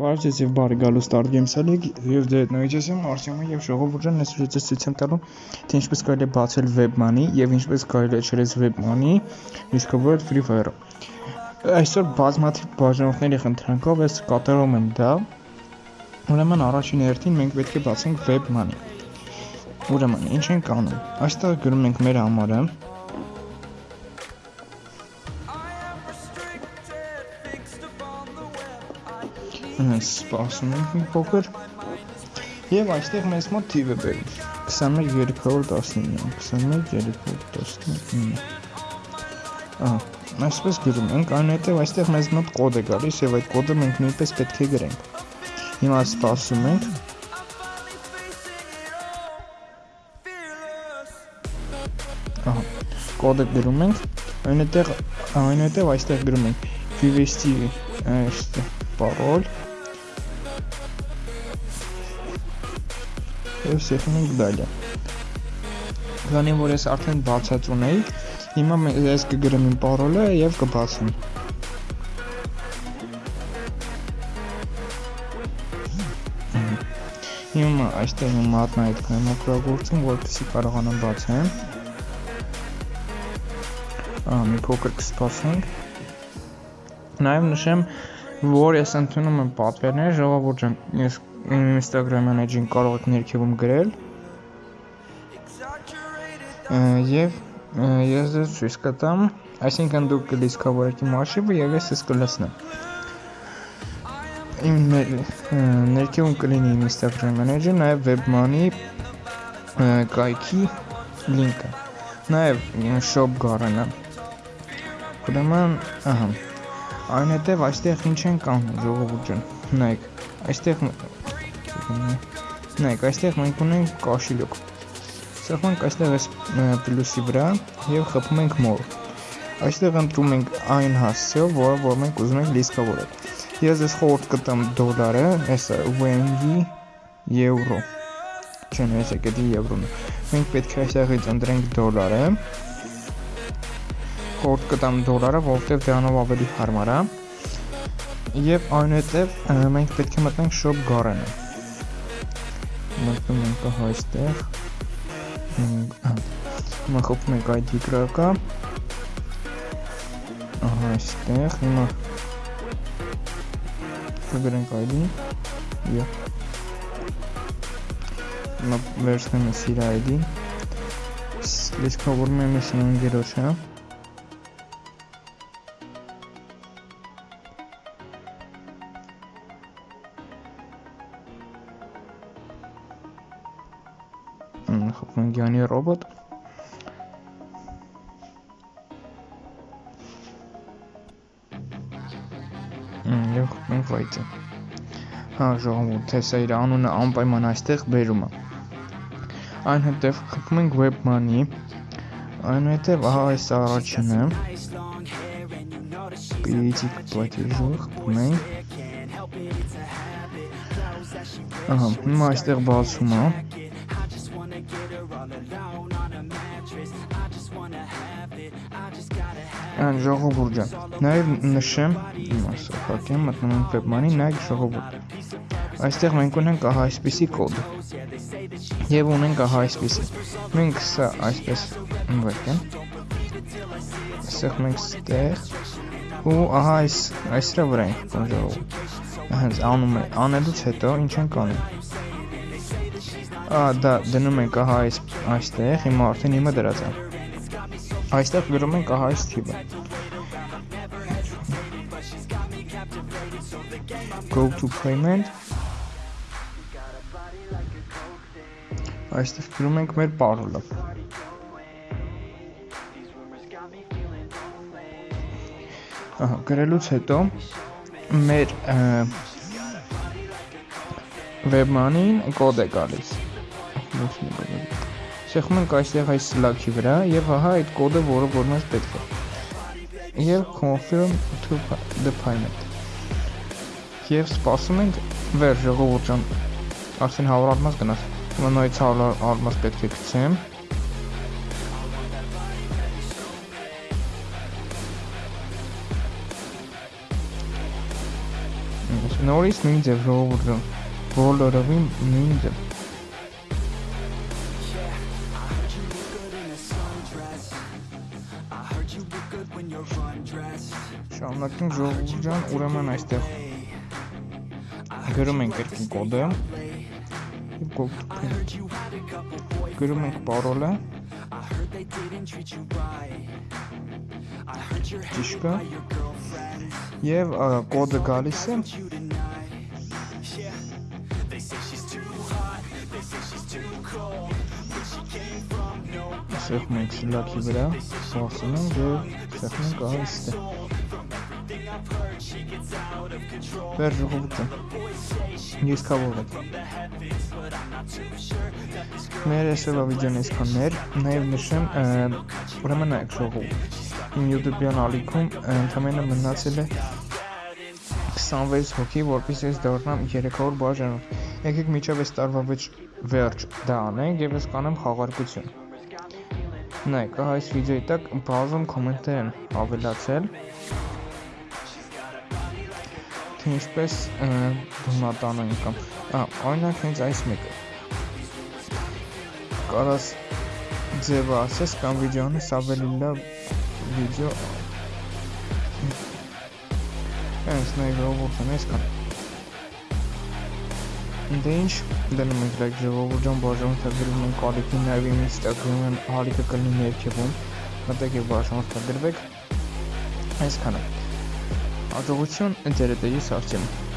Բարև ձեզ եւ բարի գալու Start Games-ալի եւ դե նույնպես եմ Արտյոմը եւ ժողովուրդը այսօր ես ցույց եմ տալու թե ինչպես կարելի է բացել WebMoney եւ ինչպես կարելի է չրես WebMoney իսկովոր Free Fire-ը։ Այսօր բազմաթիվ բաժանորդների խնդրանքով ես կատարում եմ դա։ Ուրեմն առաջին հերթին մենք պետք է բացենք WebMoney։ Ուրեմն ինչ ենք անում։ Այստեղ գրում ենք մեր համարը սպասում ենք մի փոքր եւ այստեղ մեզ մոտ թիվ է բերում 21319 21319 ահա այսպես գրում ենք այնուհետև այստեղ մեզ մոտ կոդ է գալիս եւ այդ կոդը մենք նույնպես պետք է գրենք հիմա սպասում ենք ահա կոդը գրում ենք այնուհետև այնուհետև այստեղ գրում ենք vvst այստեղ parol եւ սեղմում ենք դալը քանի որ ես արդեն բացած ունեի հիմա ես կգրեմ իմ parol-ը եւ կբացեմ հիմա այստեղ իմ մատնայիթն եմ օգտագործում որպեսզի կարողանամ բացեմ ահա մի փոքր կսպասենք նաև նշեմ որ ես ընդունում եմ պատվերներ ժողովուրդ ջան ես Instagram-յան էջին կարող եք ներքևում գրել եւ ես ձեզ ցույց կտամ այսինքն դուք կլիսկավորեք իմ արխիվը եւ ես ես կլցնեմ իմ ներքևում կլինի իմ Instagram-յան էջը նաեւ WebMoney կայքի լինկը նաեւ shop գարանը ուրեմն ահա այնուհետև այստեղ ինչ են կանում ժողովուրդ ջան նայեք այստեղ Նայեք, այստեղ մենք ունենք կաշիլոկ։ Սեղմենք այստեղ այս պլյուսի վրա եւ խփում ենք more։ Այստեղ ընտրում ենք այն հասցեով, որը որ մենք ուզում ենք լիստավորել։ Ես ես խորտ կտամ դոլարը, այսա USD եվրո։ Չեն ես եկել եվրոն։ Մենք պետք է այստեղից ընտրենք դոլարը։ Խորտ կտամ դոլարը, որովհետեւ դրանով ավելի հարմար է։ Եվ այնուհետև մենք պետք է մտնենք shop գարանը մտնում ենք այստեղ հիմա խփում ենք ID գրակը ահա այստեղ հիմա կգրենք ID եւ հիմա վերցնեմ ես իր ID լիսկավորում եմ ես ընկերոջը Խփունգյանի ռոբոտ եւ խփենք վայցը հա ժողովուրդ թե սա իր անունը անպայման այստեղ բերում է այնուհետև խփում ենք webmoney այնուհետև ահա այս առաջինը Պիցիկ պլատեժը խփում ենք ահա հիմա այստեղ բացում է Ան ժողովուրդ ջան, նաև նշեմ, իմ ասակակեմ մտնում ենք webmani, նայեք ժողովուրդ։ Այստեղ մենք ունենք ահա այսպիսի կոդ։ Եվ ունենք ահա այսպիսի։ Մենք սա այսպես ընկեմ։ Այստեղ մենք ստեղ ու ահա այս այսրա վրա ենք կոն ժողովուրդ։ Հենց անում է, անելուց հետո ինչ ենք անում։ Ա դա դնում ենք ահա այս այստեղ, հիմա արդեն իմը դրած է այստեղ գրում ենք ահա այս թիվը go to payment այստեղ գրում ենք մեր parole-ը ահա գրելուց հետո մեր webman-ին կոդ է գալիս Շեղում ենք այստեղ այս Slack-ի վրա եւ ահա այդ կոդը, որը որ մեզ պետք է։ Եվ confirm to the payment։ Եվ սպասում ենք վեր ժողովուրդ ջան։ Արդեն 100 արմաս գնաց։ Հիմա նույնից 100 արմաս պետք է գցեմ։ Նորից նույն ձև ժողովուրդ բոլորովին նույն ձև Շարունակենք ժողովուրդ ջան, ուրեմն այստեղ գրում ենք երկին կոդը եւ կոպտում գրում ենք պարոլը ճիշտ է եւ կոդը գալիս է Սեղմ ենք շլակի վրա, ենք և սեղմ ենք ահիստը։ Վեր ժողովուտը։ Ես կավոր եք։ Մեր այսօրվա վիդեոն այսքաններ, նաև նշեմ, ուրեմն այք ժողովուտ։ Իմ YouTube-յան ալիքում ընդամենը մնացել է 26 հոգի, որպես ես դառնամ 300 բաժանով։ Եկեք միջև այս տարվա վերջ դա անենք եւ ես կանեմ խաղարկություն։ Նայեք, այս վիդեոյի տակ բազում կոմենտներ են ավելացել թե ինչպես բնատանում կամ օրինակ հենց այս մեկը կարաս ձևը ասես կամ վիդեոն ես ավելի լավ վիդեո հենց նայ ռոբոտն ես կամ Դե ինչ դնում ենք լայք ժողովուրդ ջան բաժանորդագրում ենք ալիքի նաև իմ ինստագրամյան ալիքը կլինի ներքևում մտեք եւ բաժանորդագրվեք այսքանը հաջողություն ձեր դեպի սարքեմ